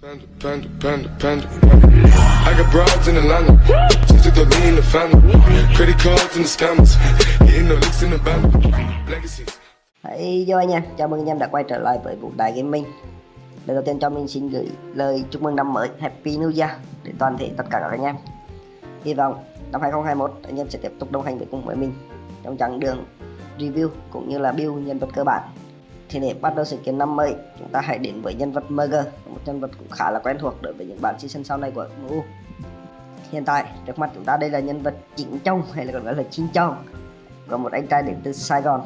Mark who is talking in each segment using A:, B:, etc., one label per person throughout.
A: Panda, panda, panda, panda. I got broads in Atlanta. Just took the lean in the family. Credit cards in the scammers. Getting no licks in the band. Legacies.
B: Hey, yo anh em, chào mừng anh em đã quay trở lại với Vũ Đại Gaming Lời đầu tiên cho mình xin gửi lời chúc mừng năm mới Happy New Year đến toàn thể tất cả các anh em Hy vọng năm 2021 anh em sẽ tiếp tục đồng hành với cùng với mình trong chặng đường review cũng như là build nhân vật cơ bản thì để bắt đầu sự kiện năm mới chúng ta hãy đến với nhân vật Merger, một nhân vật cũng khá là quen thuộc đối với những bản season sau này của MU hiện tại trước mắt chúng ta đây là nhân vật chính trong hay là còn gọi là chính trong và một anh trai đến từ Sài Gòn.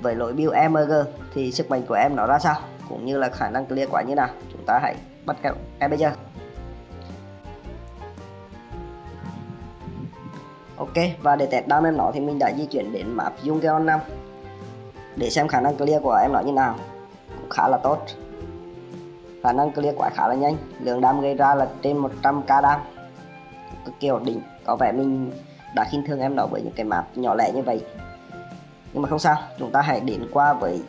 B: Với lỗi build EMG thì sức mạnh của em nó ra sao? Cũng như là khả năng clear quả như nào? Chúng ta hãy bắt gặp em bây giờ. Ok và để test down em nó thì mình đã di chuyển đến map Jungeon 5 để xem khả năng clear của em nó như nào. Cũng khá là tốt. Khả năng clear quả khá là nhanh. Lượng đam gây ra là trên 100k đam. Cực kỳ ổn định. Có vẻ mình đã khinh thường em nó với những cái map nhỏ lẻ như vậy. Nhưng mà không sao. Chúng ta hãy đến qua với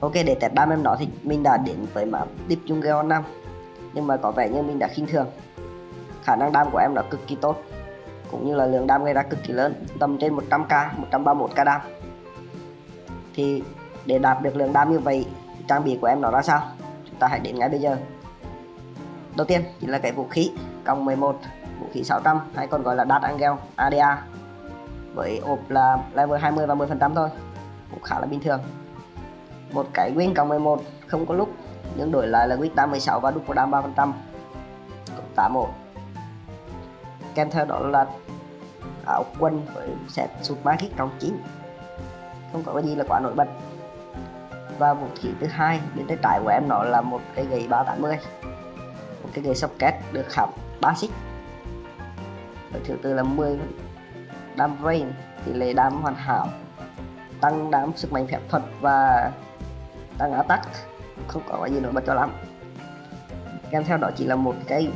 B: ok, để test đam em nó thì mình đã đến với map Deep Jungle 5 nhưng mà có vẻ như mình đã khinh thường. Khả năng đam của em nó cực kỳ tốt. Cũng như là lượng đam gây ra cực kỳ lớn. Tầm trên 100k 131k đam thì để đạt được lượng đam như vậy, trang bị của em nó ra sao? Chúng ta hãy đến ngay bây giờ. Đầu tiên chính là cái vũ khí, còng 11 vũ khí 600 hay còn gọi là Dark Angel ADA với ộp là level 20 và 10 phần trăm thôi, cũng khá là bình thường. Một cái win cộng 11 không có lúc, nhưng đổi lại là win 86 và đúc của đam 3 phần trăm. 81 kèm theo đó là áo quân với set sụt magic trong 9 không có cái gì là quá nổi bật. Và vũ khí thứ hai bên tay trái của em nó là một cái gậy 380 một cái gậy socket được khảm 3 xích và thứ tư là 10 đam rain tỷ lệ đam hoàn hảo, tăng đam sức mạnh phép thuật và tăng attack, không có cái gì nổi bật cho lắm. Kèm theo đó chỉ là một cái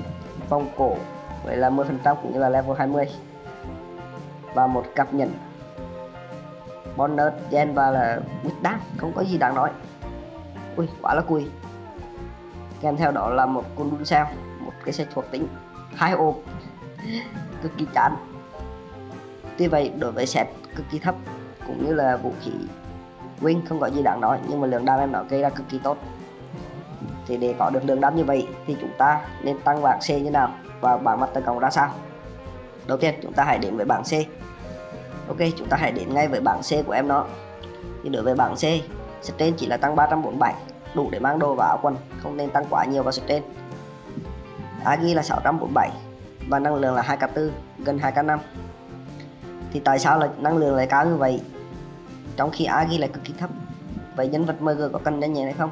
B: vòng cổ, vậy là 10% cũng như là level 20 và một cặp nhẫn bonus gen và là quýt đát không có gì đáng nói. Ui, quá là cùi. Kèm theo đó là một con đun sao một cái xe thuộc tính hai ô cực kỳ chán. Tuy vậy, đối với set cực kỳ thấp, cũng như là vũ khí win không có gì đáng nói, nhưng mà lượng đam em nó gây ra cực kỳ tốt. Thì để có được lượng đam như vậy, thì chúng ta nên tăng bảng C như nào và bảng mặt tấn công ra sao? Đầu tiên, chúng ta hãy đến với bảng C ok, chúng ta hãy đến ngay với bảng C của em nó thì đối với bảng C strain chỉ là tăng 347 đủ để mang đồ vào áo quần, không nên tăng quá nhiều vào strain Agi là 647 và năng lượng là 2k4 gần 2k5 thì tại sao là năng lượng lại cao như vậy? Trong khi Agi lại cực kỳ thấp, vậy nhân vật MG có cần nhanh nhẹn hay không?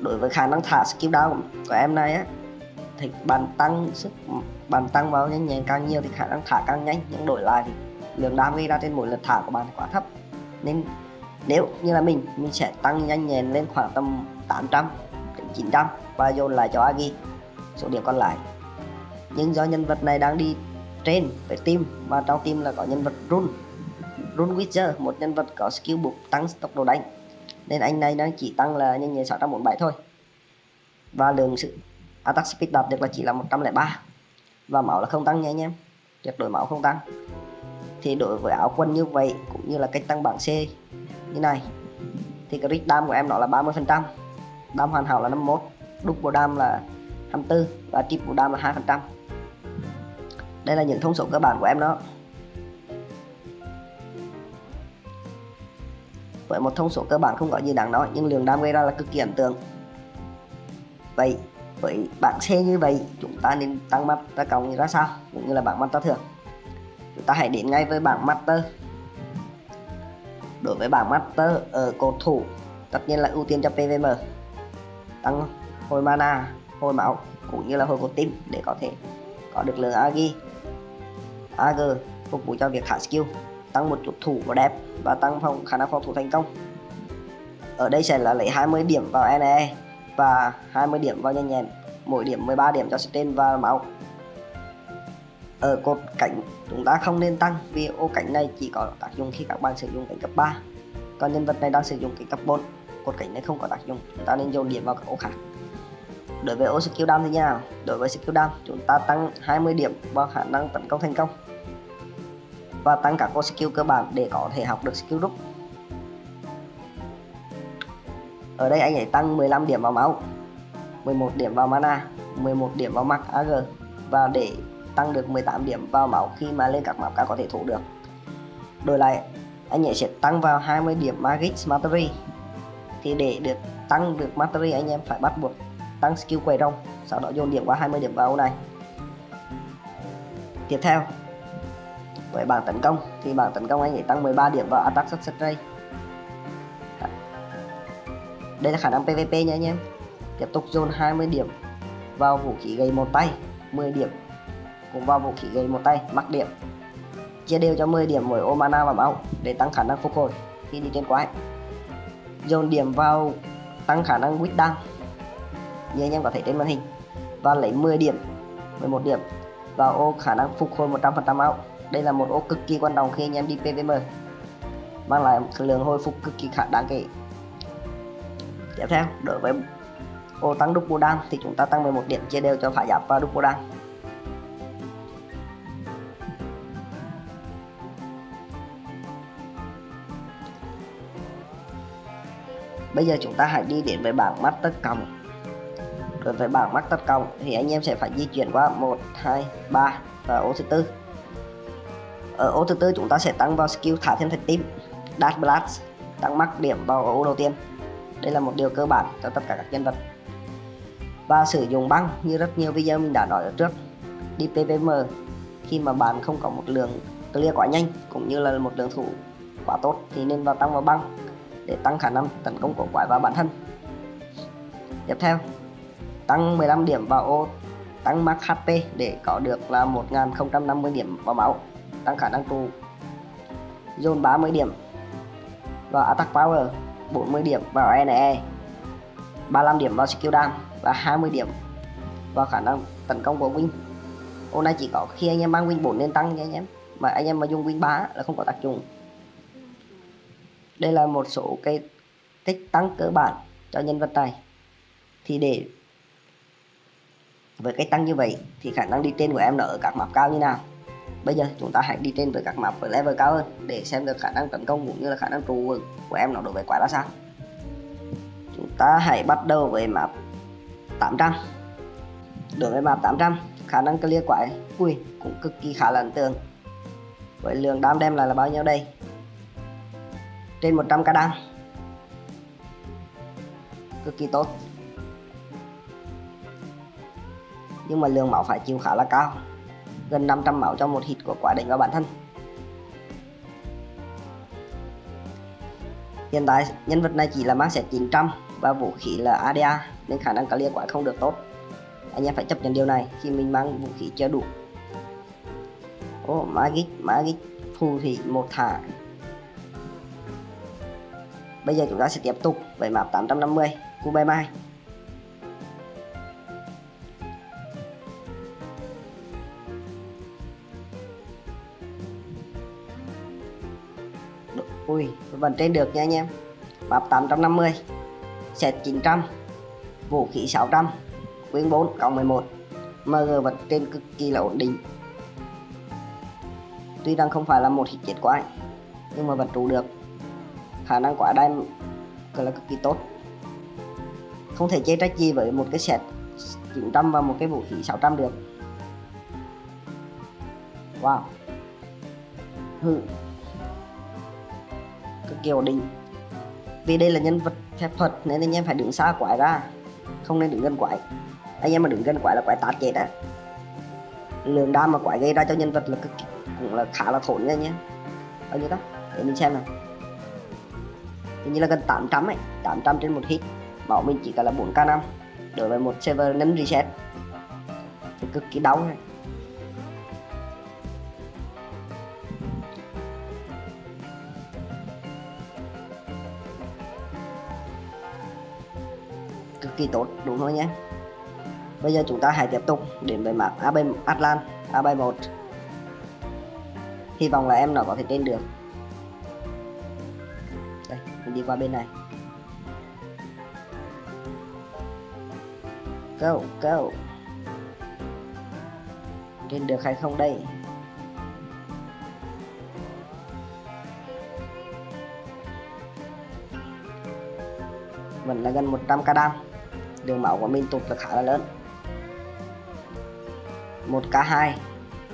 B: Đối với khả năng thả skill down của em này á, thì bạn tăng sức, bạn tăng vào nhanh nhẹn càng nhiều thì khả năng thả càng nhanh, nhưng đổi lại thì lượng đam gây ra trên mỗi lượt thả của bạn quá thấp. Nên nếu như là mình mình sẽ tăng nhanh nhẹn lên khoảng tầm 800 đến 900 và dồn lại cho Agi số điểm còn lại. Nhưng do nhân vật này đang đi trên với team và trong team là có nhân vật run. Run witcher, một nhân vật có skill buộc tăng tốc độ đánh. Nên anh này đang chỉ tăng là nhanh nhẹn 647 thôi. Và lượng sự attack speed đạt được là chỉ là 103 và máu là không tăng nha anh em. Tuyệt đối máu không tăng thì đối với áo quân như vậy cũng như là cách tăng bảng C như này. Thì cái crit dam của em nó là 30 phần trăm, đam hoàn hảo là 51 double đam là 24 và triple đam là 2 phần trăm. Đây là những thông số cơ bản của em đó. Với một thông số cơ bản không có gì đáng nói, nhưng lượng đam gây ra là cực kỳ ấn tượng. Vậy với bảng C như vậy, chúng ta nên tăng mắt ta cộng như ra sao, cũng như là bảng mắt ta thường chúng ta hãy đến ngay với bảng master. Đối với bảng master ở cột thủ, tất nhiên là ưu tiên cho PVM tăng hồi mana, hồi máu, cũng như là hồi cột tim để có thể có được lượng agi ag phục vụ cho việc hạ skill, tăng một chút thủ và đẹp và tăng phòng khả năng phòng thủ thành công. Ở đây sẽ là lấy 20 điểm vào NE và 20 điểm vào nhanh nhẹn, mỗi điểm 13 điểm cho stain và máu ở cột cạnh chúng ta không nên tăng vì ô cạnh này chỉ có tác dụng khi các bạn sử dụng cạnh cấp 3 còn nhân vật này đang sử dụng cạnh cấp 4 cột cảnh này không có tác dụng. Chúng ta nên dồn điểm vào các ô khác. Đối với ô skill down thì như nào? Đối với skill down, chúng ta tăng 20 điểm vào khả năng tấn công thành công và tăng các ô skill cơ bản để có thể học được skill rút ở đây anh ấy tăng 15 điểm vào máu 11 điểm vào mana 11 điểm vào max AG và để tăng được 18 điểm vào máu khi mà lên các map cá có thể thủ được. Đổi lại, anh ấy sẽ tăng vào 20 điểm Magic Mastery. Thì để được tăng được Mastery, anh em phải bắt buộc tăng skill quầy rồng sau đó dồn điểm qua 20 điểm vào này. Tiếp theo, với bảng tấn công, thì bảng tấn công anh ấy tăng 13 điểm vào attack success đây là khả năng PVP nha anh em. Tiếp tục dồn 20 điểm vào vũ khí gây một tay 10 điểm cùng vào vũ khí gầy một tay, mắc điểm. Chia đều cho 10 điểm mỗi ô mana và máu để tăng khả năng phục hồi khi đi trên quái. Dồn điểm vào tăng khả năng quýt đăng. Như anh em có thể trên màn hình. Và lấy 10 điểm 11 điểm vào ô khả năng phục hồi 100% máu đây là một ô cực kỳ quan trọng khi anh em đi PVM mang lại lượng hồi phục cực kỳ khả đáng kể. Tiếp theo, đối với ô tăng double đan thì chúng ta tăng 11 điểm, chia đều cho phải giáp và double đan bây giờ chúng ta hãy đi đến với bảng master cộng đối với bảng master cộng thì anh em sẽ phải di chuyển qua 1 2 3 và ô thứ tư. Ở ô thứ tư chúng ta sẽ tăng vào skill thả thêm thạch tím dash blast, tăng mắc điểm vào ô đầu tiên. Đây là một điều cơ bản cho tất cả các nhân vật. Và sử dụng băng như rất nhiều video mình đã nói ở trước. Đi PVM khi mà bạn không có một lượng clear quá nhanh cũng như là một lượng thủ quá tốt thì nên vào tăng vào băng để tăng khả năng tấn công của quái và bản thân. Tiếp theo, tăng 15 điểm vào ô, tăng max HP để có được là 1050 điểm vào máu, tăng khả năng tù. Zone 30 điểm và attack power 40 điểm vào NE 35 điểm vào skill down và 20 điểm vào khả năng tấn công của win. Hôm nay chỉ có khi anh em mang win 4 nên tăng nha anh em. Mà anh em mà dùng win 3 là không có tác dụng đây là một số cái cách tăng cơ bản cho nhân vật này. Thì để với cái tăng như vậy thì khả năng đi trên của em nó ở các map cao như nào? Bây giờ chúng ta hãy đi trên với các map với level cao hơn để xem được khả năng tấn công cũng như là khả năng trụ của em nó đối với quái ra sao chúng ta hãy bắt đầu với map 800 đối với map 800 khả năng clear quái, ui, cũng cực kỳ khá là ấn tượng. Với lượng đam đem lại là bao nhiêu đây? Trên 100 k đăng. Cực kỳ tốt. Nhưng mà lượng máu phải chịu khá là cao. Gần 500 máu cho một hit của quả đánh vào bản thân. Hiện tại nhân vật này chỉ là mang set 900 và vũ khí là ADA nên khả năng clear quả không được tốt. Anh em phải chấp nhận điều này khi mình mang vũ khí chưa đủ. Ô oh, magic magic phù thủy một thả bây giờ chúng ta sẽ tiếp tục với map 850 của bài Mai Ui, vẫn trên được nha anh em. Map 850 Set 900 Vũ khí 600 Quyên 4 cộng 11 MG vật trên cực kỳ là ổn định. Tuy rằng không phải là một hit chết quái Nhưng mà vẫn trụ được. Khả năng quả gọi là cực kỳ tốt. Không thể chê trách gì với một cái set 900 và một cái vũ khí 600 được. Wow. Hư, cực kỳ ổn định. Vì đây là nhân vật phép thuật nên anh em phải đứng xa quái ra. Không nên đứng gần quái. Anh em mà đứng gần quái là quái tạt chết á. Lượng đam mà quái gây ra cho nhân vật là cực kỳ, cũng là khá là thốn nha nhé. Bao nhiêu đó? Để mình xem nào hình như là gần 800 ấy 800 trên một hit. Máu mình chỉ cần là 4k5 đối với một server nấm reset. Thì cực kỳ đau này. Cực kỳ tốt, đúng không nhé bây giờ chúng ta hãy tiếp tục đến với map AB Atlan AB1 hy vọng là em nó có thể trên được đây, mình đi qua bên này. Go go lên được hay không đây? Vẫn là gần 100 k đam đường máu của mình tụt là khá là lớn. 1k2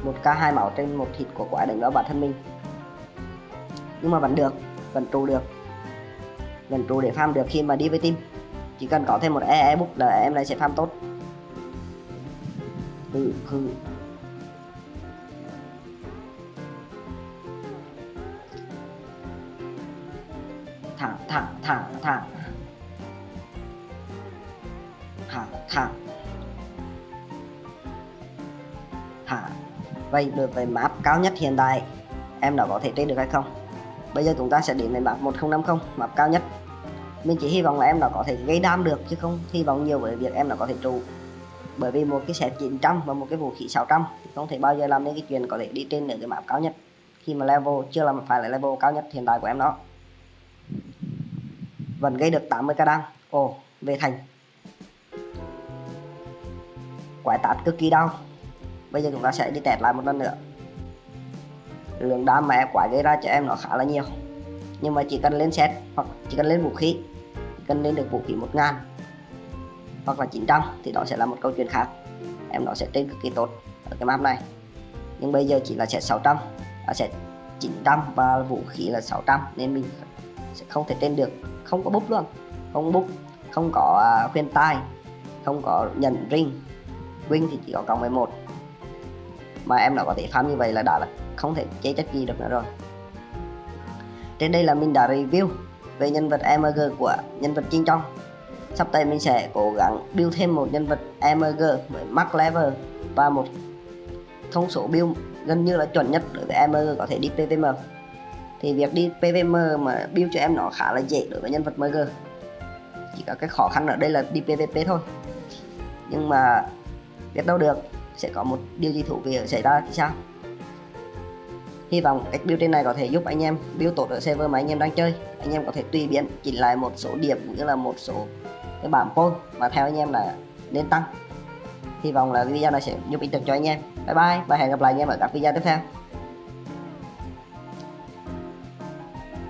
B: 1k2 máu trên một thịt của quái đánh vào bản thân mình. Nhưng mà vẫn được, vẫn trụ được vẫn trụ để farm được khi mà đi với team. Chỉ cần có thêm một e, e book là em này sẽ farm tốt. Ừ, ừ. thẳng thẳng thẳng thẳng thẳng thẳng thẳng vậy được về map cao nhất hiện tại em đã có thể trên được hay không? Bây giờ chúng ta sẽ đến với map 1050 map cao nhất mình chỉ hy vọng là em nó có thể gây đam được chứ không hy vọng nhiều với việc em nó có thể trụ. Bởi vì một cái set 900 và một cái vũ khí 600 thì không thể bao giờ làm nên cái chuyện có thể đi trên được cái map cao nhất. Khi mà level chưa làm phải là level cao nhất hiện tại của em đó. Vẫn gây được 80 k đam ồ, về thành. Quái tát cực kỳ đau. Bây giờ chúng ta sẽ đi tẹt lại một lần nữa. Lượng đam mà em quái gây ra cho em nó khá là nhiều nhưng mà chỉ cần lên set hoặc chỉ cần lên vũ khí, chỉ cần lên được vũ khí 1000 hoặc là 900 thì đó sẽ là một câu chuyện khác. Em nó sẽ trên cực kỳ tốt ở cái map này. Nhưng bây giờ chỉ là set 600 là set 900 và vũ khí là 600 nên mình sẽ không thể trên được. Không có bút luôn. Không bút không có à, khuyên tai, không có nhận ring. Win thì chỉ có cộng 11 mà em nó có thể farm như vậy là đã là không thể chế chất gì được nữa rồi trên đây là mình đã review về nhân vật MG của nhân vật Trinh Trong sắp tới mình sẽ cố gắng build thêm một nhân vật MG với max level và một thông số build gần như là chuẩn nhất đối với MG có thể đi PVM thì việc đi PVM mà build cho em nó khá là dễ đối với nhân vật MG chỉ có cái khó khăn ở đây là đi PVP thôi. Nhưng mà biết đâu được, sẽ có một điều gì thú vị xảy ra thì sao? Hy vọng cách build trên này có thể giúp anh em build tốt ở server mà anh em đang chơi. Anh em có thể tùy biến, chỉnh lại một số điểm cũng như là một số cái bảng phone mà theo anh em là nên tăng. Hy vọng là video này sẽ giúp ích được cho anh em. Bye bye và hẹn gặp lại anh em ở các video tiếp theo.